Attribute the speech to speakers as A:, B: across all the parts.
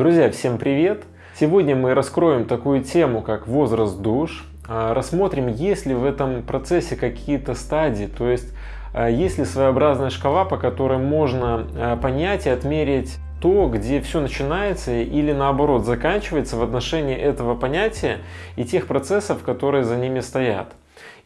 A: Друзья, всем привет! Сегодня мы раскроем такую тему, как возраст душ. А, рассмотрим, есть ли в этом процессе какие-то стадии, то есть а, есть ли своеобразная шкала, по которой можно а, понять и отмерить то, где все начинается или наоборот заканчивается в отношении этого понятия и тех процессов, которые за ними стоят.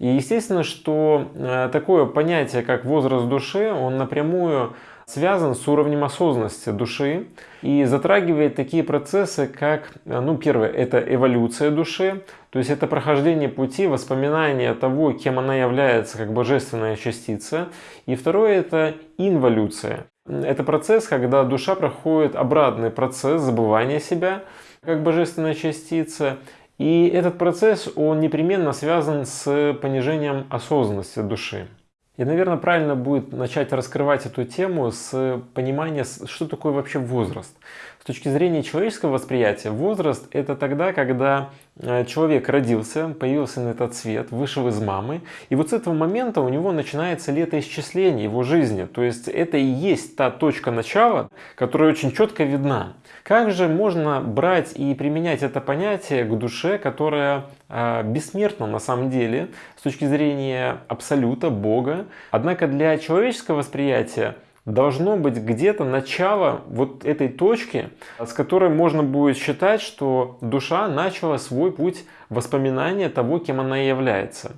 A: И естественно, что такое понятие, как возраст души, он напрямую связан с уровнем осознанности души и затрагивает такие процессы, как, ну, первое, это эволюция души, то есть это прохождение пути воспоминания того, кем она является как божественная частица. И второе, это инволюция. Это процесс, когда душа проходит обратный процесс забывания себя как божественная частица. И этот процесс, он непременно связан с понижением осознанности души. И, наверное, правильно будет начать раскрывать эту тему с понимания, что такое вообще возраст. С точки зрения человеческого восприятия, возраст – это тогда, когда э, человек родился, появился на этот свет, вышел из мамы, и вот с этого момента у него начинается летоисчисление его жизни. То есть это и есть та точка начала, которая очень четко видна. Как же можно брать и применять это понятие к душе, которая э, бессмертна на самом деле с точки зрения абсолюта, Бога, однако для человеческого восприятия должно быть где-то начало вот этой точки, с которой можно будет считать, что душа начала свой путь воспоминания того, кем она является.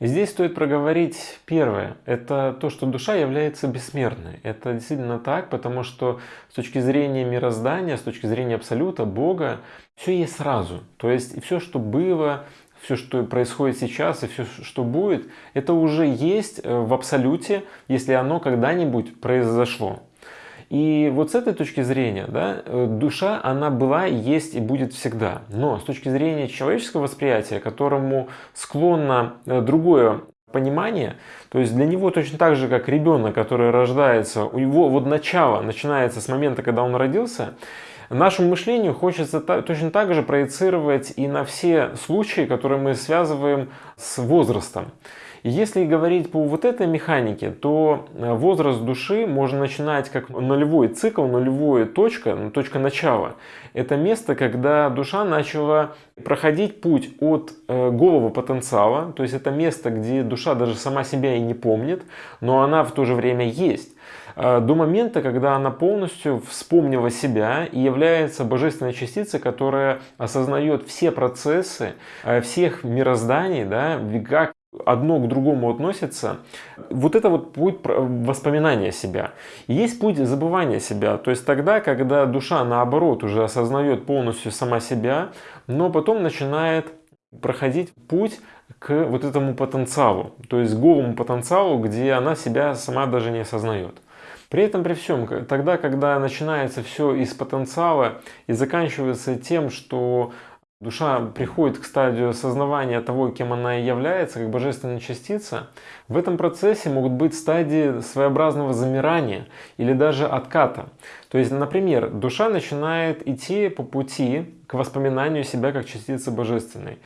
A: И здесь стоит проговорить первое. Это то, что душа является бессмертной. Это действительно так, потому что с точки зрения мироздания, с точки зрения Абсолюта, Бога, все есть сразу. То есть все, что было, все, что происходит сейчас и все, что будет, это уже есть э, в абсолюте, если оно когда-нибудь произошло. И вот с этой точки зрения, да, э, душа, она была, есть и будет всегда. Но с точки зрения человеческого восприятия, которому склонно э, другое понимание, то есть для него точно так же, как ребенок, который рождается, у него вот начало начинается с момента, когда он родился, Нашему мышлению хочется точно так же проецировать и на все случаи, которые мы связываем с возрастом. Если говорить по вот этой механике, то э, возраст души можно начинать как нулевой цикл, нулевая точка, ну, точка начала. Это место, когда душа начала проходить путь от э, голого потенциала, то есть это место, где душа даже сама себя и не помнит, но она в то же время есть до момента, когда она полностью вспомнила себя и является божественной частицей, которая осознает все процессы всех мирозданий, да, как одно к другому относится, вот это вот путь воспоминания себя. есть путь забывания себя, то есть тогда, когда душа наоборот уже осознает полностью сама себя, но потом начинает проходить путь к вот этому потенциалу, то есть голому потенциалу, где она себя сама даже не осознает. При этом, при всем, тогда, когда начинается все из потенциала и заканчивается тем, что душа приходит к стадию осознавания того, кем она является, как божественная частица, в этом процессе могут быть стадии своеобразного замирания или даже отката. То есть, например, душа начинает идти по пути к воспоминанию себя как частицы божественной.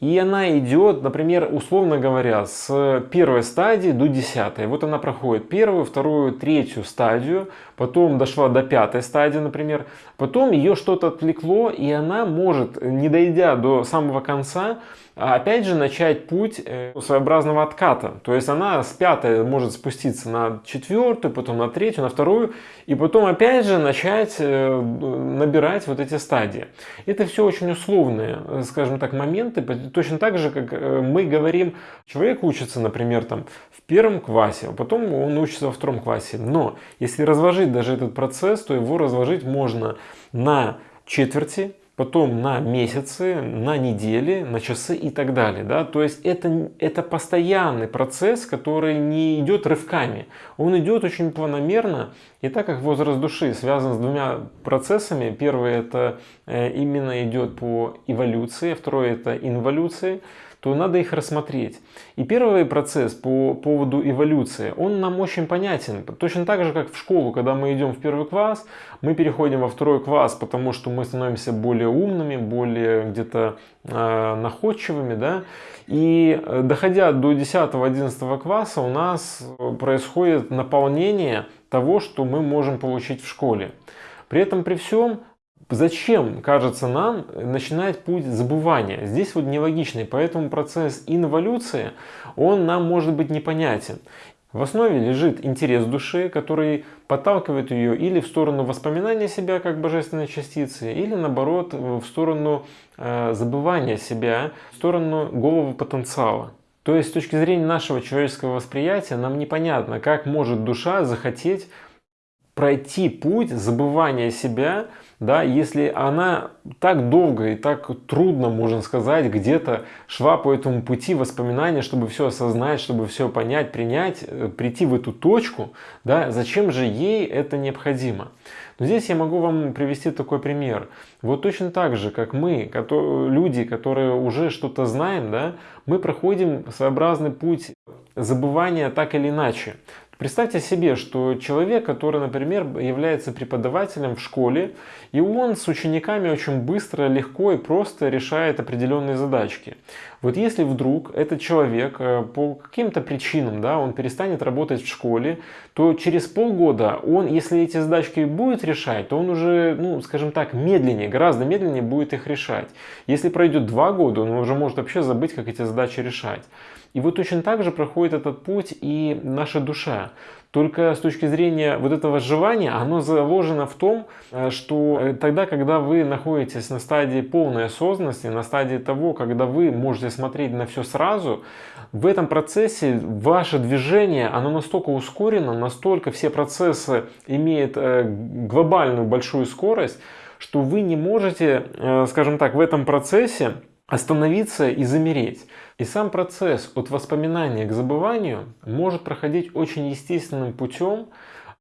A: И она идет, например, условно говоря, с первой стадии до десятой. Вот она проходит первую, вторую, третью стадию, потом дошла до пятой стадии, например. Потом ее что-то отвлекло, и она может, не дойдя до самого конца, опять же начать путь э, своеобразного отката. То есть она с пятой может спуститься на четвертую, потом на третью, на вторую, и потом опять же начать э, набирать вот эти стадии. Это все очень условные, скажем так, моменты, точно так же, как э, мы говорим, человек учится, например, там, в первом классе, а потом он учится во втором классе. Но если разложить даже этот процесс, то его разложить можно на четверти, потом на месяцы, на недели, на часы и так далее. Да? То есть это, это постоянный процесс, который не идет рывками. Он идет очень планомерно. И так как возраст души связан с двумя процессами, первый это э, именно идет по эволюции, второй это инволюции, то надо их рассмотреть. И первый процесс по поводу эволюции, он нам очень понятен. Точно так же, как в школу, когда мы идем в первый класс, мы переходим во второй класс, потому что мы становимся более умными, более где-то э, находчивыми. Да? И э, доходя до 10-11 класса у нас происходит наполнение того, что мы можем получить в школе. При этом при всем зачем, кажется нам, начинать путь забывания? Здесь вот нелогичный, поэтому процесс инволюции, он нам может быть непонятен. В основе лежит интерес души, который подталкивает ее или в сторону воспоминания себя как божественной частицы, или наоборот в сторону э, забывания себя, в сторону голого потенциала. То есть с точки зрения нашего человеческого восприятия нам непонятно, как может душа захотеть пройти путь забывания себя да, если она так долго и так трудно, можно сказать, где-то шла по этому пути воспоминания, чтобы все осознать, чтобы все понять, принять, э, прийти в эту точку, да, зачем же ей это необходимо? Но здесь я могу вам привести такой пример. Вот точно так же, как мы, люди, которые уже что-то знаем, да, мы проходим своеобразный путь забывания так или иначе. Представьте себе, что человек, который, например, является преподавателем в школе, и он с учениками очень быстро, легко и просто решает определенные задачки. Вот если вдруг этот человек э, по каким-то причинам, да, он перестанет работать в школе, то через полгода он, если эти задачки будет решать, то он уже, ну, скажем так, медленнее, гораздо медленнее будет их решать. Если пройдет два года, он уже может вообще забыть, как эти задачи решать. И вот точно так же проходит этот путь и наша душа. Только с точки зрения вот этого желания, оно заложено в том, э, что э, тогда, когда вы находитесь на стадии полной осознанности, на стадии того, когда вы можете смотреть на все сразу, в этом процессе ваше движение, оно настолько ускорено, настолько все процессы имеют э, глобальную большую скорость, что вы не можете, скажем так, в этом процессе остановиться и замереть. И сам процесс от воспоминания к забыванию может проходить очень естественным путем,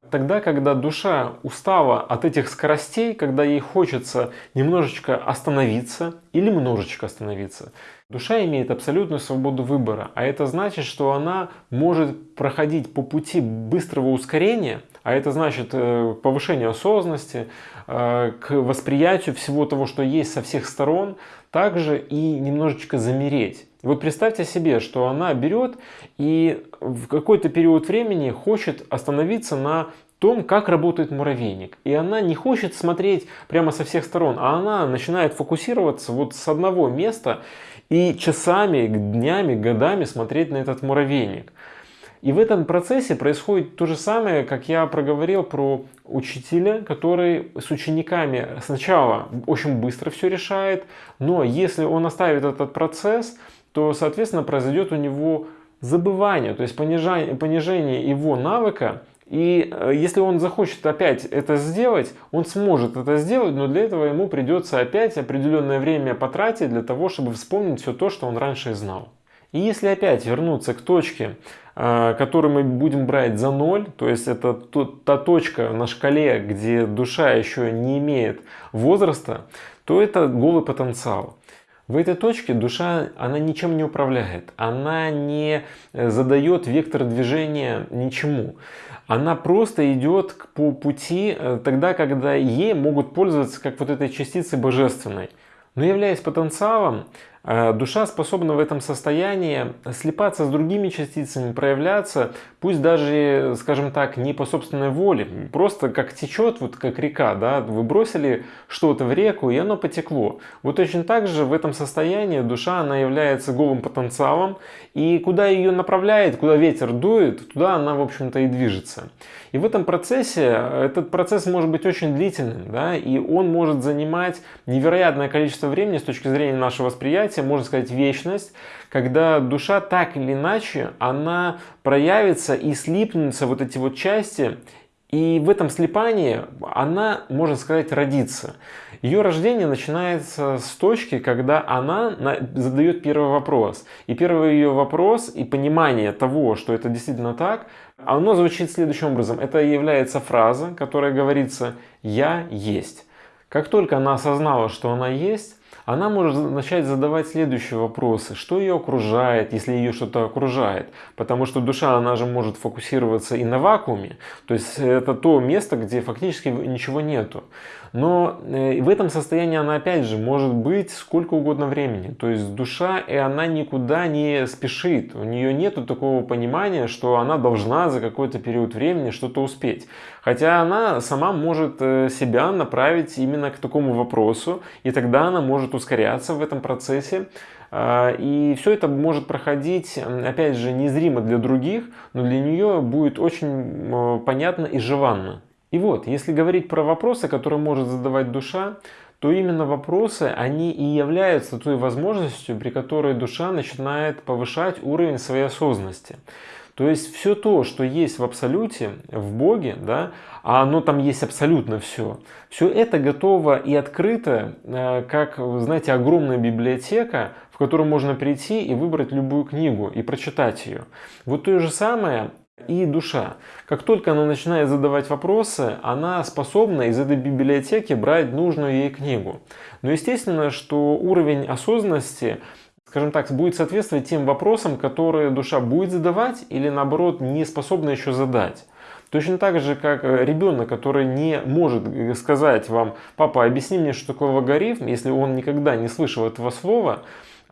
A: тогда, когда душа устала от этих скоростей, когда ей хочется немножечко остановиться или немножечко остановиться. Душа имеет абсолютную свободу выбора, а это значит, что она может проходить по пути быстрого ускорения, а это значит э, повышение осознанности, к восприятию всего того, что есть со всех сторон, также и немножечко замереть. Вот представьте себе, что она берет и в какой-то период времени хочет остановиться на том, как работает муравейник. И она не хочет смотреть прямо со всех сторон, а она начинает фокусироваться вот с одного места и часами, днями, годами смотреть на этот муравейник. И в этом процессе происходит то же самое, как я проговорил про учителя, который с учениками сначала очень быстро все решает, но если он оставит этот процесс, то, соответственно, произойдет у него забывание, то есть понижение, понижение его навыка. И э, если он захочет опять это сделать, он сможет это сделать, но для этого ему придется опять определенное время потратить для того, чтобы вспомнить все то, что он раньше знал. И если опять вернуться к точке, э, которую мы будем брать за ноль, то есть это та точка на шкале, где душа еще не имеет возраста, то это голый потенциал. В этой точке душа, она ничем не управляет, она не э, задает вектор движения ничему. Она просто идет по пути э, тогда, когда ей могут пользоваться как вот этой частицей божественной. Но являясь потенциалом, душа способна в этом состоянии слипаться с другими частицами, проявляться, пусть даже, скажем так, не по собственной воле, просто как течет, вот как река, да, вы бросили что-то в реку, и оно потекло. Вот точно так же в этом состоянии душа, она является голым потенциалом, и куда ее направляет, куда ветер дует, туда она, в общем-то, и движется. И в этом процессе, этот процесс может быть очень длительным, да, и он может занимать невероятное количество времени с точки зрения нашего восприятия, можно сказать, вечность, когда душа так или иначе, она проявится и слипнутся вот эти вот части, и в этом слипании она, можно сказать, родится. Ее рождение начинается с точки, когда она задает первый вопрос. И первый ее вопрос и понимание того, что это действительно так, оно звучит следующим образом. Это является фраза, которая говорится «я есть». Как только она осознала, что она есть, она может начать задавать следующие вопросы. Что ее окружает, если ее что-то окружает? Потому что душа, она же может фокусироваться и на вакууме. То есть это то место, где фактически ничего нету. Но э, в этом состоянии она опять же может быть сколько угодно времени. То есть душа, и она никуда не спешит. У нее нет такого понимания, что она должна за какой-то период времени что-то успеть. Хотя она сама может э, себя направить именно к такому вопросу, и тогда она может ускоряться в этом процессе. А, и все это может проходить, опять же, незримо для других, но для нее будет очень понятно и желанно. И вот, если говорить про вопросы, которые может задавать душа, то именно вопросы, они и являются той возможностью, при которой душа начинает повышать уровень своей осознанности. То есть все то, что есть в абсолюте, в Боге, да, а оно там есть абсолютно все, все это готово и открыто, э, как, знаете, огромная библиотека, в которую можно прийти и выбрать любую книгу и прочитать ее. Вот то же самое и душа. Как только она начинает задавать вопросы, она способна из этой библиотеки брать нужную ей книгу. Но естественно, что уровень осознанности скажем так, будет соответствовать тем вопросам, которые душа будет задавать или наоборот не способна еще задать. Точно так же, как ребенок, который не может сказать вам, папа, объясни мне, что такое логарифм, если он никогда не слышал этого слова,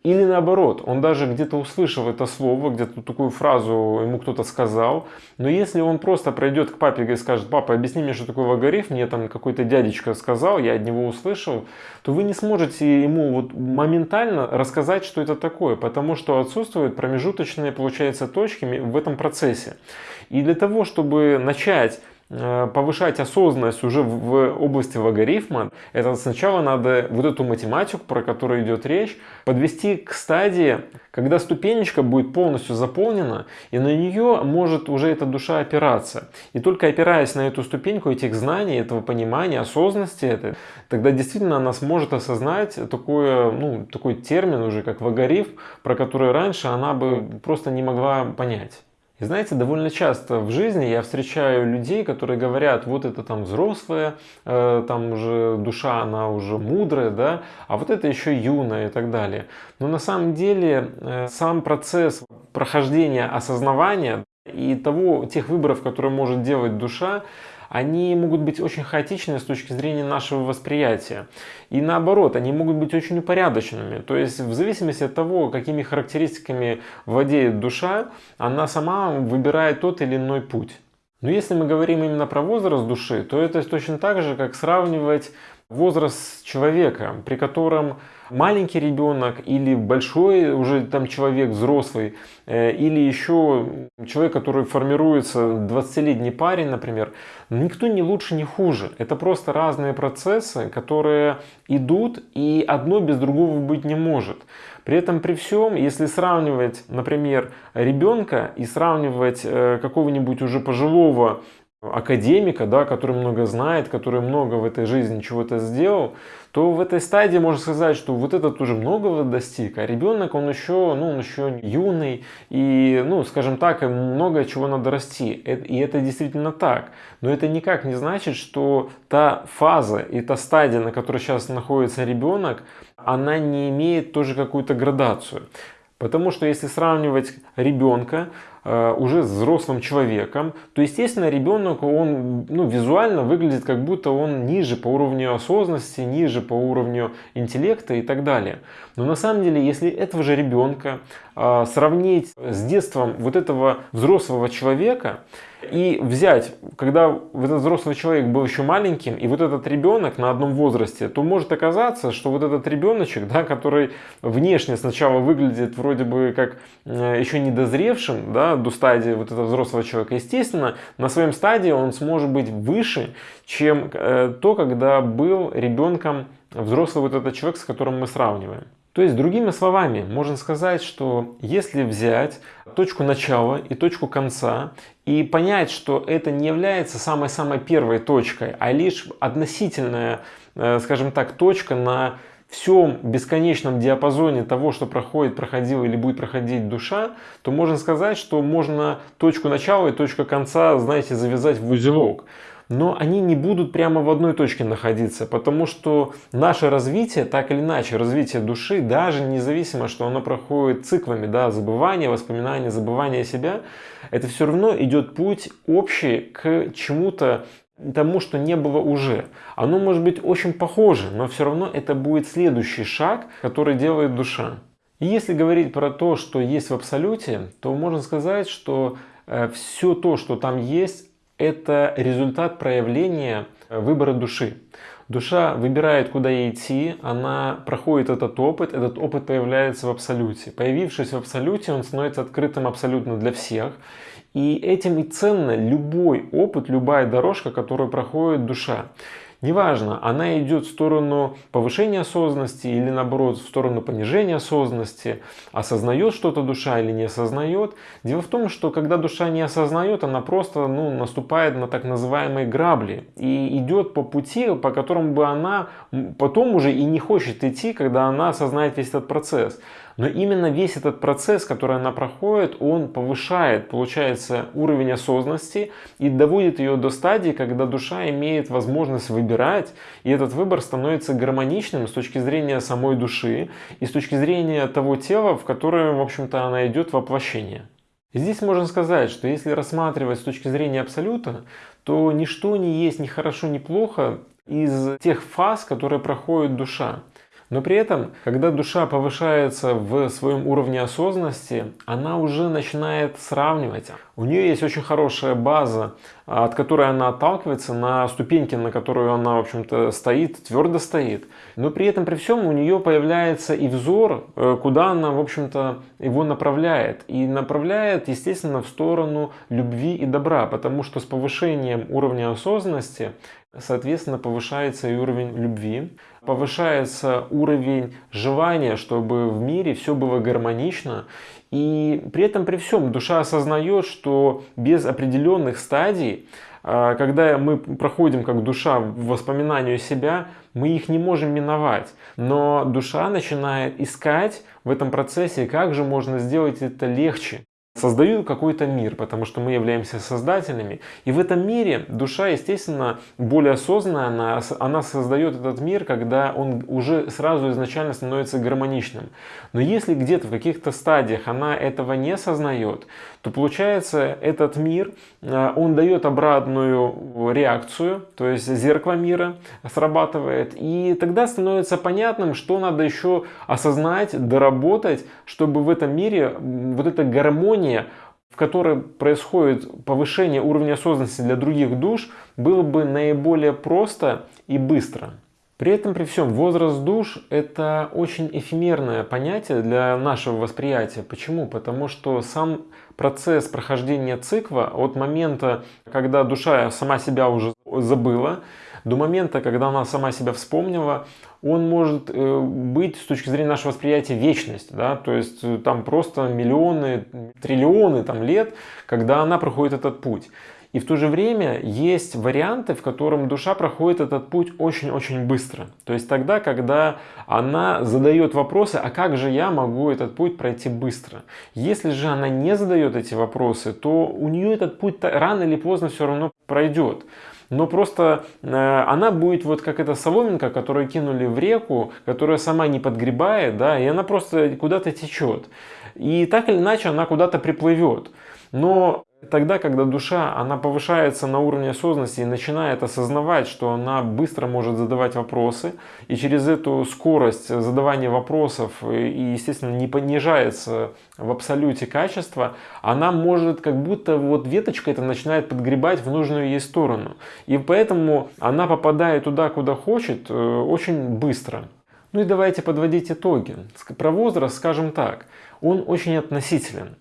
A: или наоборот, он даже где-то услышал это слово, где-то такую фразу ему кто-то сказал, но если он просто пройдет к папе и скажет, папа, объясни мне, что такое логарифм, мне там какой-то дядечка сказал, я от него услышал, то вы не сможете ему вот моментально рассказать, что это такое, потому что отсутствуют промежуточные, получается, точки в этом процессе. И для того, чтобы начать повышать осознанность уже в области логарифма, это сначала надо вот эту математику, про которую идет речь, подвести к стадии, когда ступенечка будет полностью заполнена, и на нее может уже эта душа опираться. И только опираясь на эту ступеньку этих знаний, этого понимания, осознанности, тогда действительно она сможет осознать такое, ну, такой термин уже, как логарифм, про который раньше она бы просто не могла понять. Знаете, довольно часто в жизни я встречаю людей, которые говорят, вот это там взрослая, э, там уже душа, она уже мудрая, да, а вот это еще юная и так далее. Но на самом деле э, сам процесс прохождения осознавания и того, тех выборов, которые может делать душа, они могут быть очень хаотичны с точки зрения нашего восприятия. И наоборот, они могут быть очень упорядоченными. То есть в зависимости от того, какими характеристиками владеет душа, она сама выбирает тот или иной путь. Но если мы говорим именно про возраст души, то это точно так же, как сравнивать возраст человека, при котором маленький ребенок или большой уже там человек взрослый, э, или еще человек, который формируется, 20-летний парень, например, никто не лучше, не хуже. Это просто разные процессы, которые идут, и одно без другого быть не может. При этом при всем, если сравнивать, например, ребенка и сравнивать э, какого-нибудь уже пожилого академика, да, который много знает, который много в этой жизни чего-то сделал, то в этой стадии можно сказать, что вот этот уже многого достиг, а ребенок, он еще, ну, он еще юный, и, ну, скажем так, много чего надо расти. И это действительно так. Но это никак не значит, что та фаза и та стадия, на которой сейчас находится ребенок, она не имеет тоже какую-то градацию. Потому что если сравнивать ребенка э, уже с взрослым человеком, то естественно ребенок он ну, визуально выглядит как будто он ниже по уровню осознанности, ниже по уровню интеллекта и так далее. Но на самом деле, если этого же ребенка э, сравнить с детством вот этого взрослого человека, и взять, когда этот взрослый человек был еще маленьким, и вот этот ребенок на одном возрасте, то может оказаться, что вот этот ребеночек, да, который внешне сначала выглядит вроде бы как э, еще недозревшим да, до стадии вот этого взрослого человека, естественно, на своем стадии он сможет быть выше, чем э, то, когда был ребенком взрослый вот этот человек, с которым мы сравниваем. То есть, другими словами, можно сказать, что если взять точку начала и точку конца и понять, что это не является самой-самой первой точкой, а лишь относительная, э, скажем так, точка на всем бесконечном диапазоне того, что проходит, проходила или будет проходить душа, то можно сказать, что можно точку начала и точку конца, знаете, завязать в узелок. Но они не будут прямо в одной точке находиться, потому что наше развитие, так или иначе, развитие души, даже независимо, что оно проходит циклами, да, забывания, воспоминания, забывания себя, это все равно идет путь общий к чему-то тому, что не было уже. Оно может быть очень похоже, но все равно это будет следующий шаг, который делает душа. И если говорить про то, что есть в Абсолюте, то можно сказать, что э, все то, что там есть, это результат проявления э, выбора души. Душа выбирает, куда ей идти, она проходит этот опыт, этот опыт появляется в Абсолюте. Появившись в Абсолюте, он становится открытым абсолютно для всех. И этим и ценно любой опыт, любая дорожка, которую проходит душа. Неважно, она идет в сторону повышения осознанности или наоборот в сторону понижения осознанности, осознает что-то душа или не осознает. Дело в том, что когда душа не осознает, она просто ну, наступает на так называемые грабли и идет по пути, по которому бы она потом уже и не хочет идти, когда она осознает весь этот процесс. Но именно весь этот процесс, который она проходит, он повышает, получается, уровень осознанности и доводит ее до стадии, когда душа имеет возможность выбирать, и этот выбор становится гармоничным с точки зрения самой души и с точки зрения того тела, в которое, в общем-то, она идет воплощение. Здесь можно сказать, что если рассматривать с точки зрения абсолюта, то ничто не есть ни хорошо, ни плохо из тех фаз, которые проходит душа. Но при этом, когда душа повышается в своем уровне осознанности, она уже начинает сравнивать. У нее есть очень хорошая база, от которой она отталкивается на ступеньке, на которую она, в общем-то, стоит, твердо стоит. Но при этом, при всем, у нее появляется и взор, э, куда она, в общем-то, его направляет. И направляет, естественно, в сторону любви и добра, потому что с повышением уровня осознанности Соответственно, повышается и уровень любви, повышается уровень желания, чтобы в мире все было гармонично. И при этом, при всем, душа осознает, что без определенных стадий, а, когда мы проходим как душа в воспоминанию себя, мы их не можем миновать. Но душа начинает искать в этом процессе, как же можно сделать это легче создаю какой-то мир, потому что мы являемся создателями. И в этом мире душа, естественно, более осознанная, она, она создает этот мир, когда он уже сразу изначально становится гармоничным. Но если где-то в каких-то стадиях она этого не осознает, то получается этот мир, э, он дает обратную реакцию, то есть зеркало мира срабатывает. И тогда становится понятным, что надо еще осознать, доработать, чтобы в этом мире вот эта гармония в которой происходит повышение уровня осознанности для других душ, было бы наиболее просто и быстро. При этом, при всем, возраст душ – это очень эфемерное понятие для нашего восприятия. Почему? Потому что сам процесс прохождения цикла от момента, когда душа сама себя уже забыла, до момента, когда она сама себя вспомнила, он может э, быть с точки зрения нашего восприятия вечность, да, то есть э, там просто миллионы, триллионы там, лет, когда она проходит этот путь. И в то же время есть варианты, в котором душа проходит этот путь очень-очень быстро. То есть тогда, когда она задает вопросы, а как же я могу этот путь пройти быстро? Если же она не задает эти вопросы, то у нее этот путь рано или поздно все равно пройдет но просто э, она будет вот как эта соломинка, которую кинули в реку, которая сама не подгребает, да, и она просто куда-то течет. И так или иначе она куда-то приплывет. Но Тогда, когда душа, она повышается на уровне осознанности и начинает осознавать, что она быстро может задавать вопросы, и через эту скорость задавания вопросов, и, естественно, не понижается в абсолюте качество, она может как будто вот веточка это начинает подгребать в нужную ей сторону. И поэтому она попадает туда, куда хочет, э, очень быстро. Ну и давайте подводить итоги. Про возраст скажем так, он очень относителен.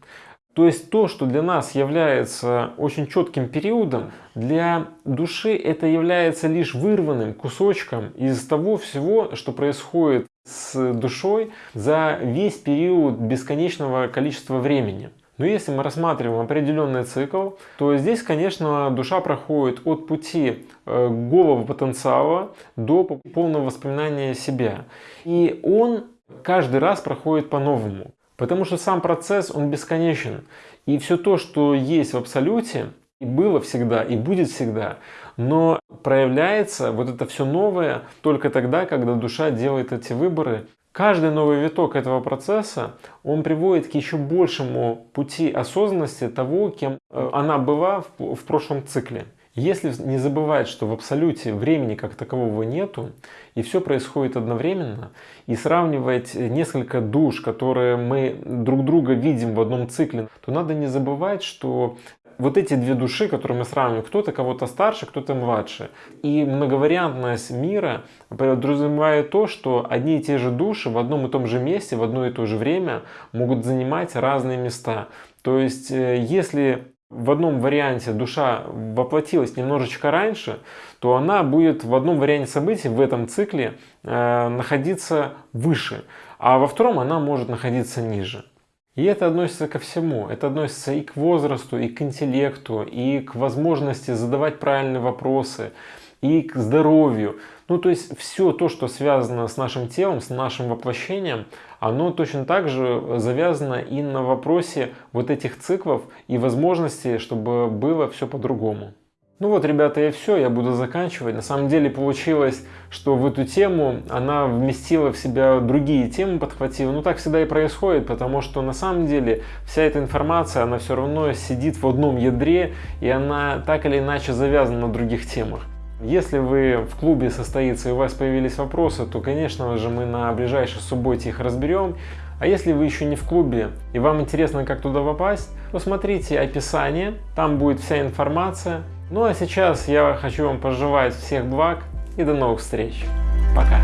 A: То есть то, что для нас является очень четким периодом, для души это является лишь вырванным кусочком из того всего, что происходит с душой за весь период бесконечного количества времени. Но если мы рассматриваем определенный цикл, то здесь, конечно, душа проходит от пути э, голого потенциала до полного воспоминания себя. И он каждый раз проходит по-новому. Потому что сам процесс, он бесконечен. И все то, что есть в абсолюте, и было всегда, и будет всегда. Но проявляется вот это все новое только тогда, когда душа делает эти выборы. Каждый новый виток этого процесса, он приводит к еще большему пути осознанности того, кем э, она была в, в прошлом цикле. Если не забывать, что в абсолюте времени как такового нету, и все происходит одновременно, и сравнивать несколько душ, которые мы друг друга видим в одном цикле, то надо не забывать, что вот эти две души, которые мы сравниваем, кто-то кого-то старше, кто-то младше. И многовариантность мира подразумевает то, что одни и те же души в одном и том же месте, в одно и то же время могут занимать разные места. То есть, э, если в одном варианте душа воплотилась немножечко раньше, то она будет в одном варианте событий в этом цикле э, находиться выше, а во втором она может находиться ниже. И это относится ко всему. Это относится и к возрасту, и к интеллекту, и к возможности задавать правильные вопросы, и к здоровью. Ну, то есть все то, что связано с нашим телом, с нашим воплощением, оно точно так же завязано и на вопросе вот этих циклов и возможности, чтобы было все по-другому. Ну вот, ребята, и все, я буду заканчивать. На самом деле получилось, что в эту тему она вместила в себя другие темы, подхватила. Ну так всегда и происходит, потому что на самом деле вся эта информация, она все равно сидит в одном ядре, и она так или иначе завязана на других темах. Если вы в клубе состоится и у вас появились вопросы, то, конечно же, мы на ближайшей субботе их разберем. А если вы еще не в клубе и вам интересно, как туда попасть, то смотрите описание, там будет вся информация. Ну а сейчас я хочу вам пожелать всех благ и до новых встреч. Пока.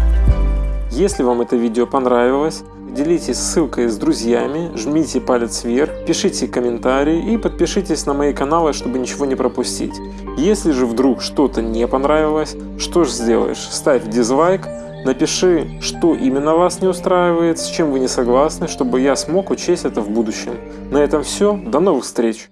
A: Если вам это видео понравилось, делитесь ссылкой с друзьями, жмите палец вверх, пишите комментарии и подпишитесь на мои каналы, чтобы ничего не пропустить. Если же вдруг что-то не понравилось, что же сделаешь? Ставь дизлайк, напиши, что именно вас не устраивает, с чем вы не согласны, чтобы я смог учесть это в будущем. На этом все, до новых встреч!